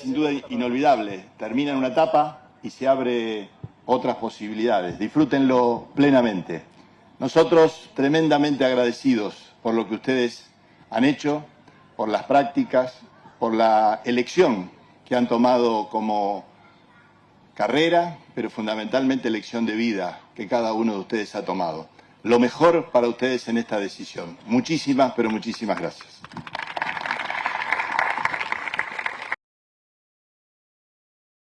sin duda inolvidable. Termina en una etapa y se abre otras posibilidades. Disfrútenlo plenamente. Nosotros tremendamente agradecidos por lo que ustedes han hecho, por las prácticas, por la elección que han tomado como carrera, pero fundamentalmente elección de vida que cada uno de ustedes ha tomado. Lo mejor para ustedes en esta decisión. Muchísimas, pero muchísimas gracias.